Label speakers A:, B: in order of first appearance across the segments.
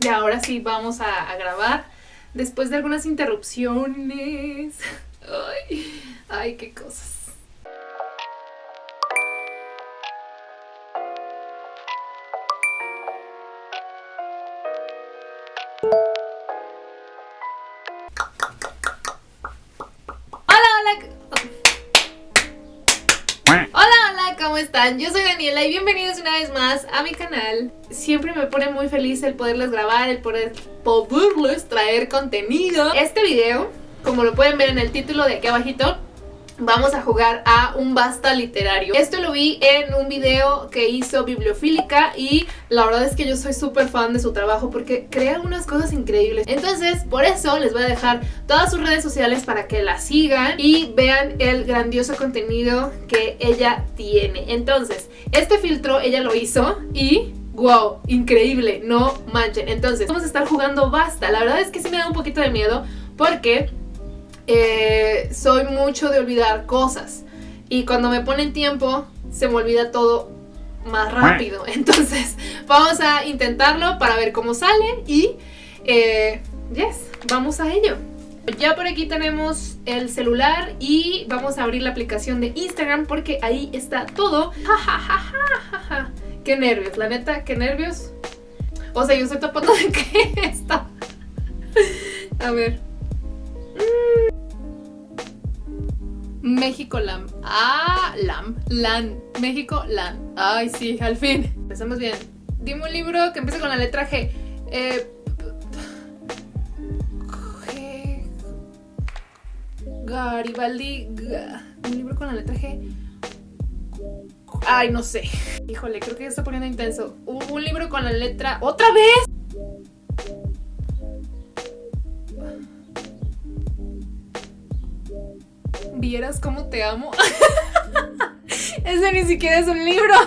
A: Y ahora sí vamos a, a grabar después de algunas interrupciones. Ay, ay, qué cosas. ¿Cómo están? Yo soy Daniela y bienvenidos una vez más a mi canal. Siempre me pone muy feliz el poderles grabar, el poder poderles traer contenido. Este video, como lo pueden ver en el título de aquí abajito, vamos a jugar a un basta literario. Esto lo vi en un video que hizo Bibliofílica y la verdad es que yo soy súper fan de su trabajo porque crea unas cosas increíbles. Entonces, por eso les voy a dejar todas sus redes sociales para que la sigan y vean el grandioso contenido que ella tiene. Entonces, este filtro ella lo hizo y... ¡Wow! Increíble, no manchen. Entonces, vamos a estar jugando basta. La verdad es que sí me da un poquito de miedo porque eh, soy mucho de olvidar cosas. Y cuando me ponen tiempo, se me olvida todo más rápido. Entonces, vamos a intentarlo para ver cómo sale. Y, eh, yes, vamos a ello. Ya por aquí tenemos el celular y vamos a abrir la aplicación de Instagram porque ahí está todo. Ja, ja, ja, ja. Qué nervios, la neta, qué nervios. O sea, yo estoy tapando de qué está. A ver. México Lam. Ah, Lam. Lan. México Lan. Ay, sí, al fin. Empezamos bien. Dime un libro que empiece con la letra G. Eh, G. Garibaldi. Ga- Un libro con la letra G. Ay, no sé. Híjole, creo que ya está poniendo intenso. Un libro con la letra. ¡Otra vez! Vieras cómo te amo. Ese ni siquiera es un libro.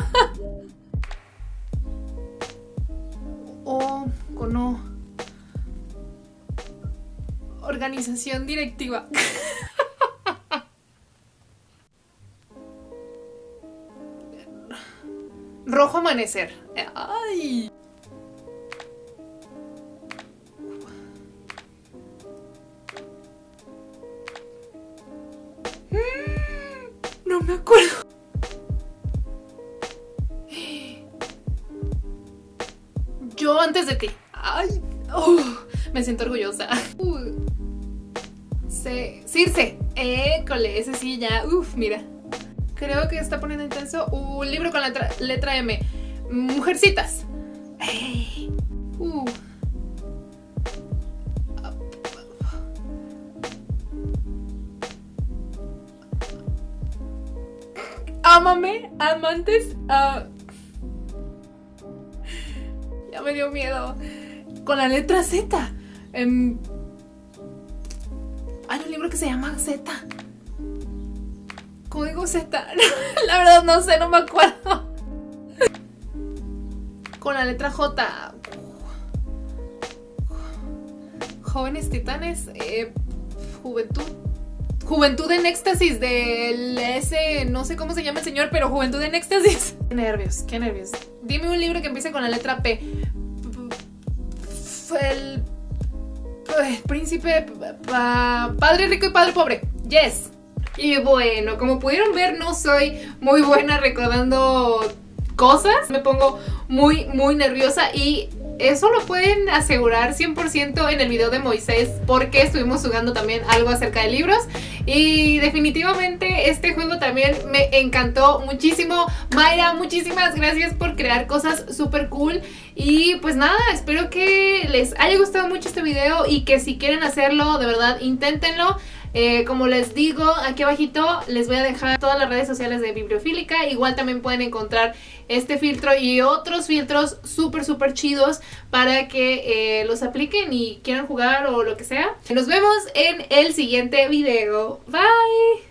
A: O con O. Organización directiva. Rojo amanecer. Ay. Me acuerdo. Yo antes de ti. Ay, oh, me siento orgullosa. Uh. Se, Circe. École, ese sí ya. Uf, mira. Creo que está poniendo intenso. Un libro con letra, letra M. Mujercitas. Uh. Ámame, amantes. ah. Ya me dio miedo. Con la letra Z. Em, Hay un libro que se llama Z. Código Z. la verdad no sé, no me acuerdo. Con la letra J. Jóvenes titanes. eh, juventud. Juventud en éxtasis del ese, no sé cómo se llama el señor, pero Juventud en éxtasis. Qué nervios, qué nervios. Dime un libro que empiece con la letra P. El, el príncipe, pa- padre rico y padre pobre. Yes. Y bueno, como pudieron ver, no soy muy buena recordando cosas. Me pongo muy, muy nerviosa y eso lo pueden asegurar 100% en el video de Moisés porque estuvimos jugando también algo acerca de libros y definitivamente este juego también me encantó muchísimo. Mayra, muchísimas gracias por crear cosas súper cool y pues nada, espero que les haya gustado mucho este video y que si quieren hacerlo, de verdad, inténtenlo. Eh, como les digo, aquí abajito les voy a dejar todas las redes sociales de Bibliofílica. Igual también pueden encontrar este filtro y otros filtros súper, súper chidos para que eh, los apliquen y quieran jugar o lo que sea. Nos vemos en el siguiente video. Bye.